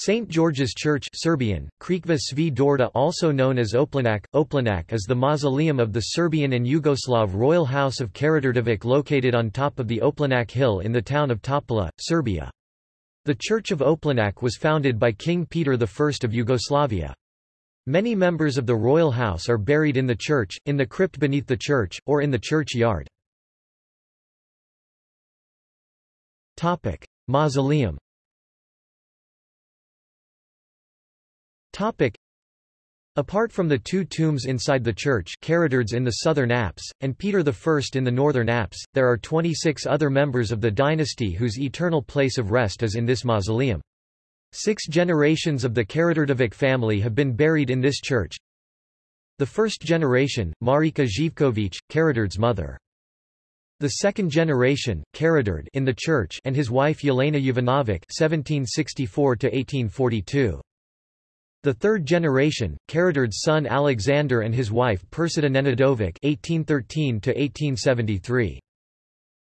St. George's Church Serbian, Crikva Svi Dorda also known as Oplenac, Oplenac is the mausoleum of the Serbian and Yugoslav royal house of Karađorđević located on top of the Oplenac hill in the town of Topola, Serbia. The Church of Oplenac was founded by King Peter I of Yugoslavia. Many members of the royal house are buried in the church, in the crypt beneath the church, or in the church yard. Mausoleum Topic. Apart from the two tombs inside the church Karađorđe in the southern apse, and Peter I in the northern apse, there are 26 other members of the dynasty whose eternal place of rest is in this mausoleum. Six generations of the Karađorđević family have been buried in this church. The first generation, Marika Živković, Karađorđe's mother. The second generation, Karađorđe in the church and his wife Yelena Jovanović (1764–1842). The third generation, Karađorđe's son Alexander and his wife Persida Nenadović (1813–1873).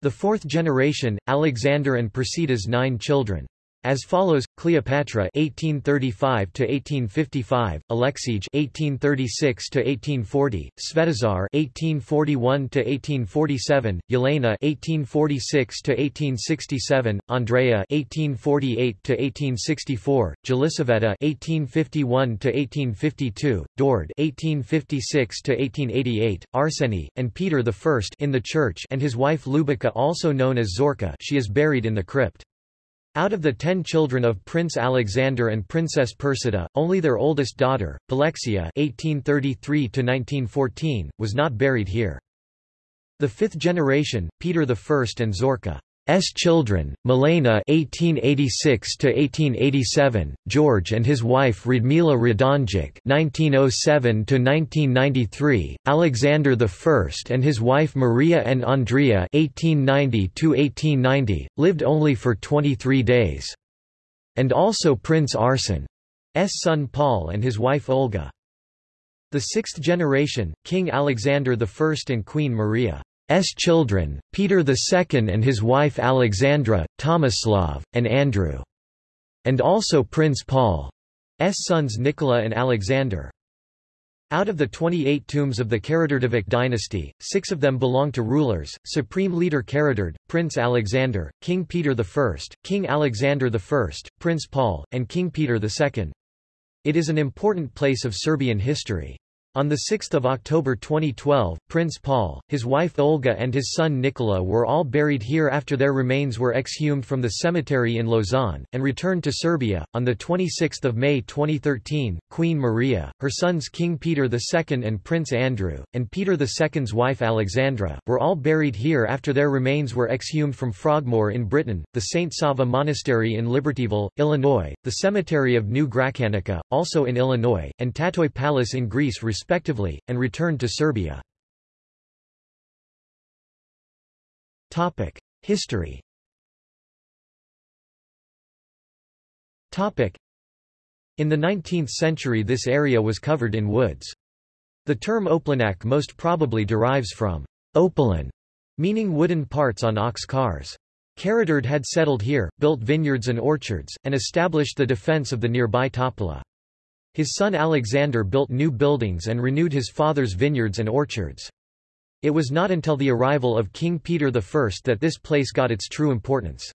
The fourth generation, Alexander and Persida's nine children. As follows: Cleopatra (1835–1855), Alexij (1836–1840), Svetozar (1841–1847), Yelena (1846–1867), Andrea (1848–1864), Jelisaveta (1851–1852), Dord (1856–1888), Arseny, and Peter I in the church, and his wife Lubica, also known as Zorka. She is buried in the crypt. Out of the ten children of Prince Alexander and Princess Persida, only their oldest daughter, Alexia (1833–1914), was not buried here. The fifth generation, Peter I and Zorka S children, Milena (1886–1887), George and his wife Radmila Radonjic (1907–1993), Alexander I and his wife Maria and Andrea (1890–1890) lived only for 23 days, and also Prince Arsen's son Paul and his wife Olga. The sixth generation, King Alexander I and Queen Maria. S children, Peter II and his wife Alexandra, Tomislav, and Andrew. And also Prince Paul's sons Nikola and Alexander. Out of the 28 tombs of the Karađorđević dynasty, six of them belong to rulers, supreme leader Karađorđe, Prince Alexander, King Peter I, King Alexander I, Prince Paul, and King Peter II. It is an important place of Serbian history. On 6 October 2012, Prince Paul, his wife Olga and his son Nikola were all buried here after their remains were exhumed from the cemetery in Lausanne, and returned to Serbia. On 26 May 2013, Queen Maria, her sons King Peter II and Prince Andrew, and Peter II's wife Alexandra, were all buried here after their remains were exhumed from Frogmore in Britain, the St. Sava Monastery in Libertyville, Illinois, the cemetery of New Gračanica, also in Illinois, and Tatoi Palace in Greece respectively and returned to Serbia. History In the 19th century this area was covered in woods. The term Oplenac most probably derives from opalan, meaning wooden parts on ox cars. Karađorđe had settled here, built vineyards and orchards, and established the defense of the nearby Topola. His son Alexander built new buildings and renewed his father's vineyards and orchards. It was not until the arrival of King Peter I that this place got its true importance.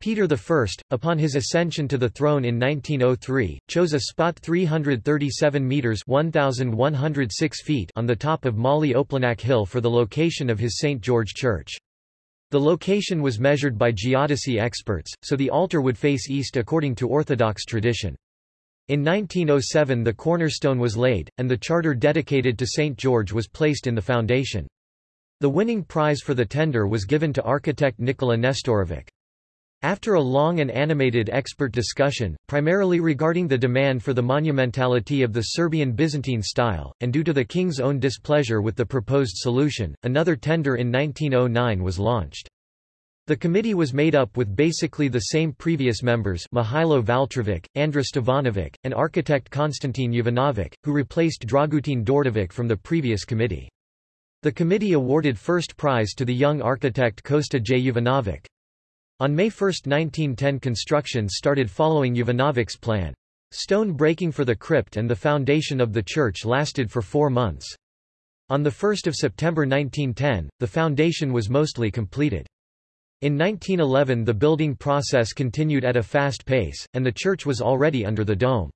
Peter I, upon his ascension to the throne in 1903, chose a spot 337 metres 1,106 feet on the top of Mali Oplenac Hill for the location of his St. George Church. The location was measured by geodesy experts, so the altar would face east according to Orthodox tradition. In 1907 the cornerstone was laid, and the charter dedicated to St. George was placed in the foundation. The winning prize for the tender was given to architect Nikola Nestorovic. After a long and animated expert discussion, primarily regarding the demand for the monumentality of the Serbian Byzantine style, and due to the king's own displeasure with the proposed solution, another tender in 1909 was launched. The committee was made up with basically the same previous members Mihailo Valtrovic, Andra Stevanovic, and architect Konstantin Jovanovic, who replaced Dragutin Dordovic from the previous committee. The committee awarded first prize to the young architect Kosta J. Jovanovic. On May 1, 1910 construction started following Jovanovic's plan. Stone breaking for the crypt and the foundation of the church lasted for four months. On 1 September 1910, the foundation was mostly completed. In 1911 the building process continued at a fast pace, and the church was already under the dome.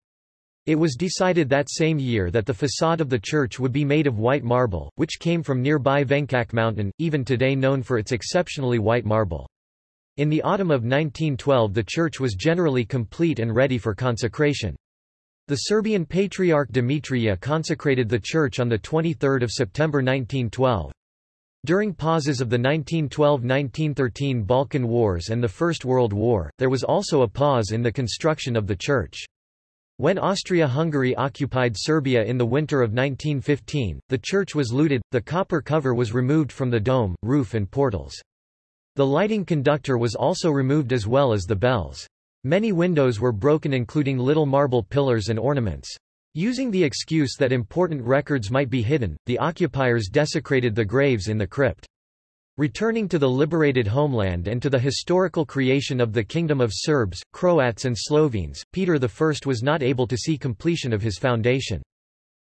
It was decided that same year that the facade of the church would be made of white marble, which came from nearby Venkac mountain, even today known for its exceptionally white marble. In the autumn of 1912 the church was generally complete and ready for consecration. The Serbian Patriarch Dimitrija consecrated the church on 23 September 1912. During pauses of the 1912–1913 Balkan Wars and the First World War, there was also a pause in the construction of the church. When Austria-Hungary occupied Serbia in the winter of 1915, the church was looted, the copper cover was removed from the dome, roof and portals. The lighting conductor was also removed as well as the bells. Many windows were broken including little marble pillars and ornaments. Using the excuse that important records might be hidden, the occupiers desecrated the graves in the crypt. Returning to the liberated homeland and to the historical creation of the Kingdom of Serbs, Croats and Slovenes, Peter I was not able to see completion of his foundation.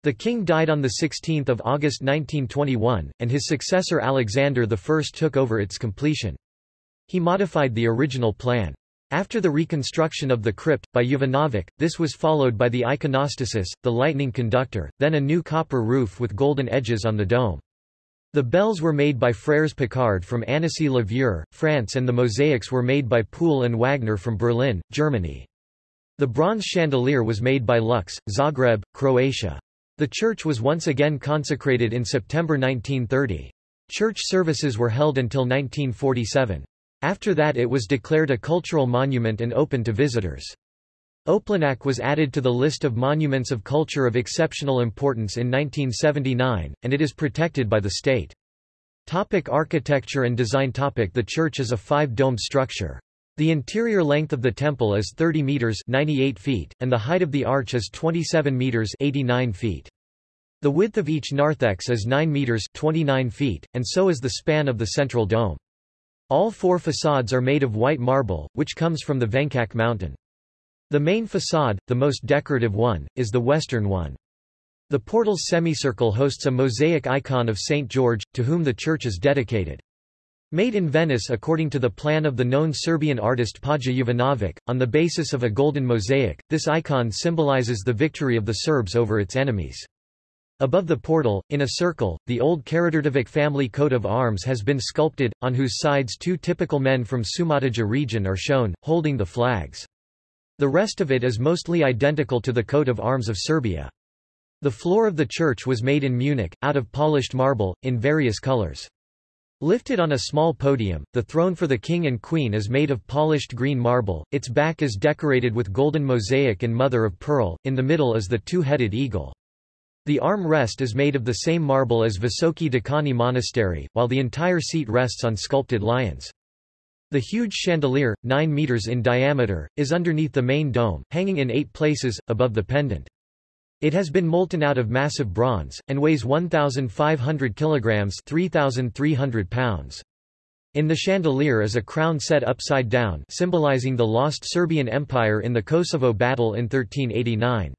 The king died on 16 August 1921, and his successor Alexander I took over its completion. He modified the original plan. After the reconstruction of the crypt, by Jovanovic, this was followed by the iconostasis, the lightning conductor, then a new copper roof with golden edges on the dome. The bells were made by Frères Paccard from Annecy-le-Vieux, France and the mosaics were made by Puhl and Wagner from Berlin, Germany. The bronze chandelier was made by Lux, Zagreb, Croatia. The church was once again consecrated in September 1930. Church services were held until 1947. After that it was declared a cultural monument and open to visitors. Oplenac was added to the list of monuments of culture of exceptional importance in 1979, and it is protected by the state. Topic architecture and design topic The church is a five-domed structure. The interior length of the temple is 30 meters 98 feet, and the height of the arch is 27 meters 89 feet. The width of each narthex is 9 meters 29 feet, and so is the span of the central dome. All four facades are made of white marble, which comes from the Venkac mountain. The main facade, the most decorative one, is the western one. The portal's semicircle hosts a mosaic icon of St. George, to whom the church is dedicated. Made in Venice according to the plan of the known Serbian artist Paja Jovanovic, on the basis of a golden mosaic, this icon symbolizes the victory of the Serbs over its enemies. Above the portal, in a circle, the old Karađorđević family coat of arms has been sculpted, on whose sides two typical men from Šumadija region are shown, holding the flags. The rest of it is mostly identical to the coat of arms of Serbia. The floor of the church was made in Munich, out of polished marble, in various colors. Lifted on a small podium, the throne for the king and queen is made of polished green marble, its back is decorated with golden mosaic and mother of pearl, in the middle is the two-headed eagle. The arm rest is made of the same marble as Visoki Dekani Monastery, while the entire seat rests on sculpted lions. The huge chandelier, 9 meters in diameter, is underneath the main dome, hanging in eight places, above the pendant. It has been molten out of massive bronze, and weighs 1,500 kilograms 3,300 pounds. In the chandelier is a crown set upside down symbolizing the lost Serbian Empire in the Kosovo battle in 1389.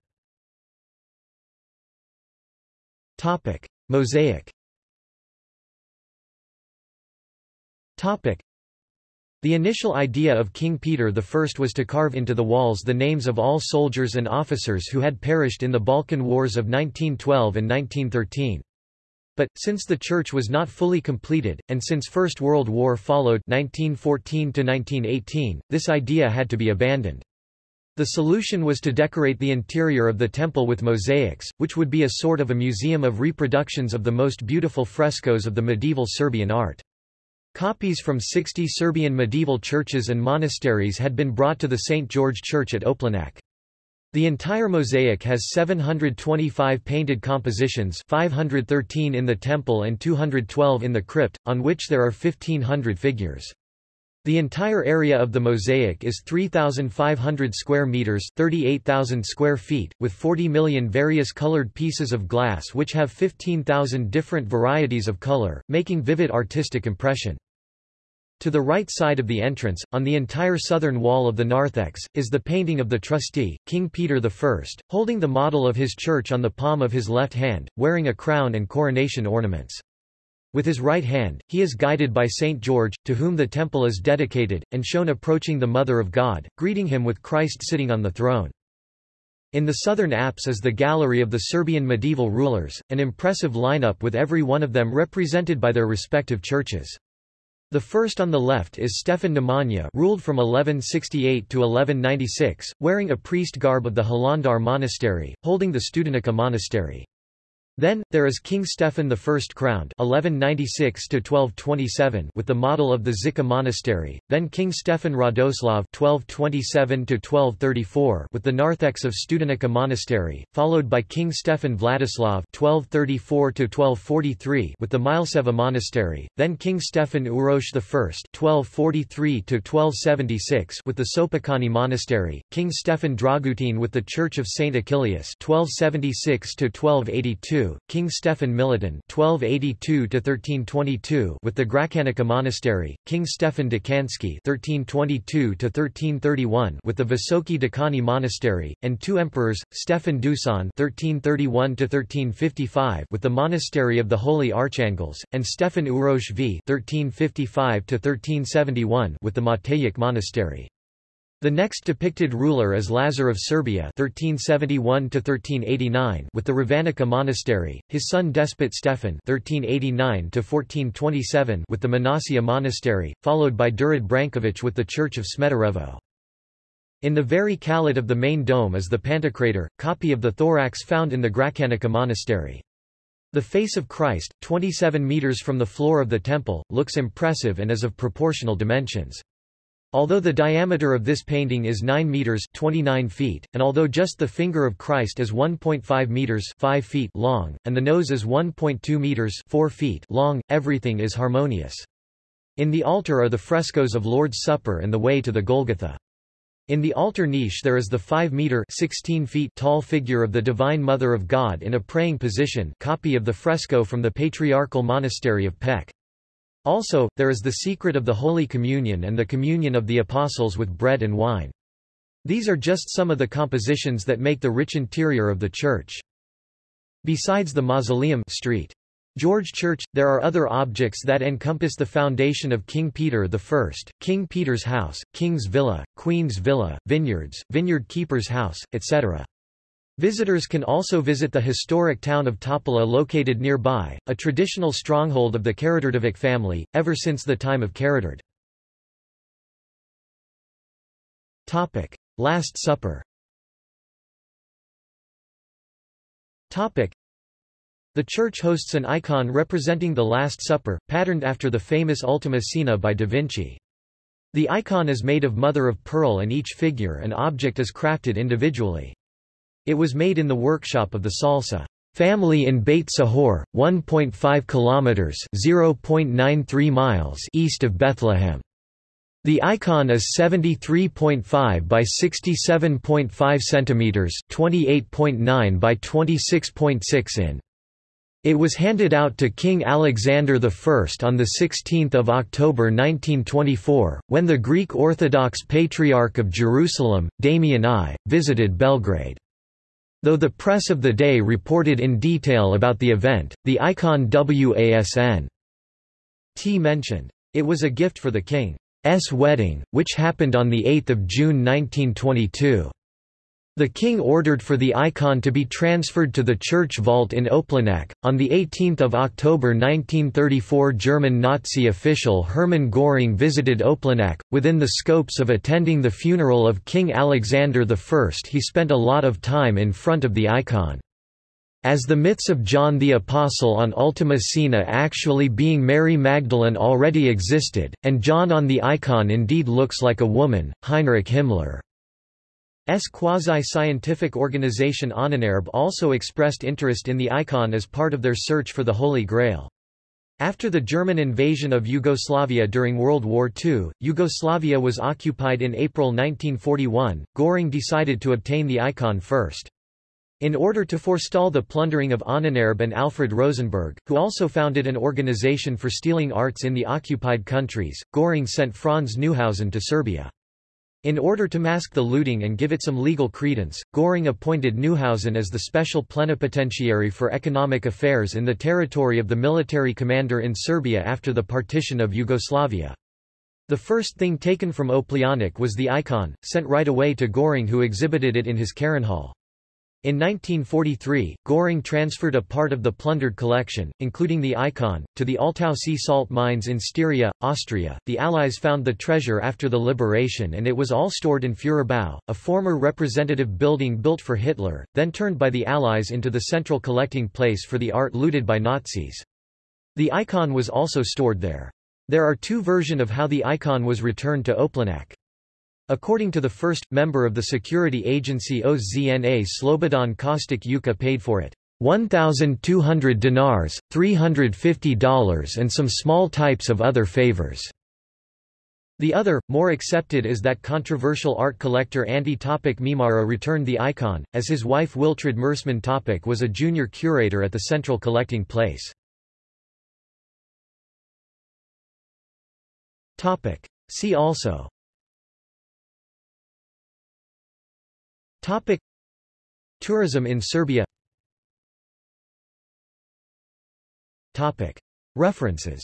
Topic. Mosaic Topic. The initial idea of King Peter I was to carve into the walls the names of all soldiers and officers who had perished in the Balkan Wars of 1912 and 1913. But, since the church was not fully completed, and since First World War followed 1914 this idea had to be abandoned. The solution was to decorate the interior of the temple with mosaics, which would be a sort of a museum of reproductions of the most beautiful frescoes of the medieval Serbian art. Copies from 60 Serbian medieval churches and monasteries had been brought to the St. George Church at Oplenac. The entire mosaic has 725 painted compositions 513 in the temple and 212 in the crypt, on which there are 1500 figures. The entire area of the mosaic is 3,500 square meters 38,000 square feet, with 40 million various colored pieces of glass which have 15,000 different varieties of color, making vivid artistic impression. To the right side of the entrance, on the entire southern wall of the narthex, is the painting of the trustee, King Peter I, holding the model of his church on the palm of his left hand, wearing a crown and coronation ornaments. With his right hand, he is guided by Saint George, to whom the temple is dedicated, and shown approaching the Mother of God, greeting him with Christ sitting on the throne. In the southern apse is the gallery of the Serbian medieval rulers, an impressive lineup with every one of them represented by their respective churches. The first on the left is Stefan Nemanja ruled from 1168 to 1196, wearing a priest garb of the Hilandar monastery, holding the Studenica monastery. Then, there is King Stephen I crowned 1196 with the model of the Zika monastery, then King Stefan Radoslav 1227 with the narthex of Studenica monastery, followed by King Stefan Vladislav 1234 with the Mileseva monastery, then King Stefan Uroš I 1243 with the Sopocani monastery, King Stefan Dragutin with the Church of St. Achilles 1276 1282 King Stefan Milutin (1282–1322) with the Gračanica Monastery, King Stefan Dekanski (1322–1331) with the Visoki Dekani Monastery, and two emperors, Stefan Dusan (1331–1355) with the Monastery of the Holy Archangels, and Stefan Uroš V (1355–1371) with the Matejik Monastery. The next depicted ruler is Lazar of Serbia 1371 with the Ravanica monastery, his son despot Stefan 1389 with the Manasia monastery, followed by Durad Branković with the Church of Smederevo. In the very calotte of the main dome is the Pantocrator, copy of the thorax found in the Gračanica monastery. The face of Christ, 27 meters from the floor of the temple, looks impressive and is of proportional dimensions. Although the diameter of this painting is 9 meters 29 feet, and although just the finger of Christ is 1.5 meters 5 feet long, and the nose is 1.2 meters 4 feet long, everything is harmonious. In the altar are the frescoes of Lord's Supper and the way to the Golgotha. In the altar niche there is the 5-meter 16 feet tall figure of the Divine Mother of God in a praying position copy of the fresco from the Patriarchal Monastery of Peć. Also, there is the secret of the Holy Communion and the communion of the Apostles with bread and wine. These are just some of the compositions that make the rich interior of the church. Besides the mausoleum Street. George Church, there are other objects that encompass the foundation of King Peter I, King Peter's House, King's Villa, Queen's Villa, vineyards, vineyard keeper's house, etc. Visitors can also visit the historic town of Topola located nearby, a traditional stronghold of the Karađorđević family, ever since the time of Karađorđe. Last Supper The church hosts an icon representing the Last Supper, patterned after the famous Ultima Cena by Da Vinci. The icon is made of mother of pearl and each figure and object is crafted individually. It was made in the workshop of the Salsa family in Beit Sahor, 1.5 kilometers (0.93 miles) east of Bethlehem. The icon is 73.5 by 67.5 centimeters, 28.9 by 26.6 in. It was handed out to King Alexander I on 16 October 1924, when the Greek Orthodox Patriarch of Jerusalem, Damian I, visited Belgrade. Though the press of the day reported in detail about the event, the icon WASN T mentioned, it was a gift for the king's wedding, which happened on 8 June 1922. The king ordered for the icon to be transferred to the church vault in Oplenac. On 18 October 1934 German Nazi official Hermann Göring visited Oplenac. Within the scopes of attending the funeral of King Alexander I he spent a lot of time in front of the icon. As the myths of John the Apostle on Ultima Cena actually being Mary Magdalene already existed, and John on the icon indeed looks like a woman, Heinrich Himmler S quasi-scientific organization Ahnenerbe also expressed interest in the icon as part of their search for the Holy Grail. After the German invasion of Yugoslavia during World War II, Yugoslavia was occupied in April 1941, Göring decided to obtain the icon first. In order to forestall the plundering of Ahnenerbe and Alfred Rosenberg, who also founded an organization for stealing arts in the occupied countries, Göring sent Franz Neuhausen to Serbia. In order to mask the looting and give it some legal credence, Göring appointed Neuhausen as the special plenipotentiary for economic affairs in the territory of the military commander in Serbia after the partition of Yugoslavia. The first thing taken from Oplenac was the icon, sent right away to Göring who exhibited it in his Hall. In 1943, Göring transferred a part of the plundered collection, including the icon, to the Altaussee salt mines in Styria, Austria. The Allies found the treasure after the liberation and it was all stored in Führerbau, a former representative building built for Hitler, then turned by the Allies into the central collecting place for the art looted by Nazis. The icon was also stored there. There are two versions of how the icon was returned to Oplenac. According to the first, member of the security agency OZNA Slobodan Kostic Yuka paid for it 1,200 dinars, $350 and some small types of other favors. The other, more accepted is that controversial art collector Ante Topic Mimara returned the icon, as his wife Wiltrud Mersman Topic was a junior curator at the central collecting place. See also Topic. Tourism in Serbia. Topic. References.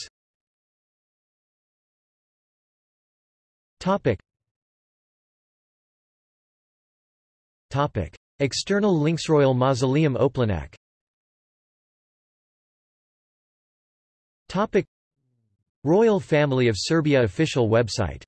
Topic. Topic. External links. Royal Mausoleum Oplenac Topic. Royal Family of Serbia official website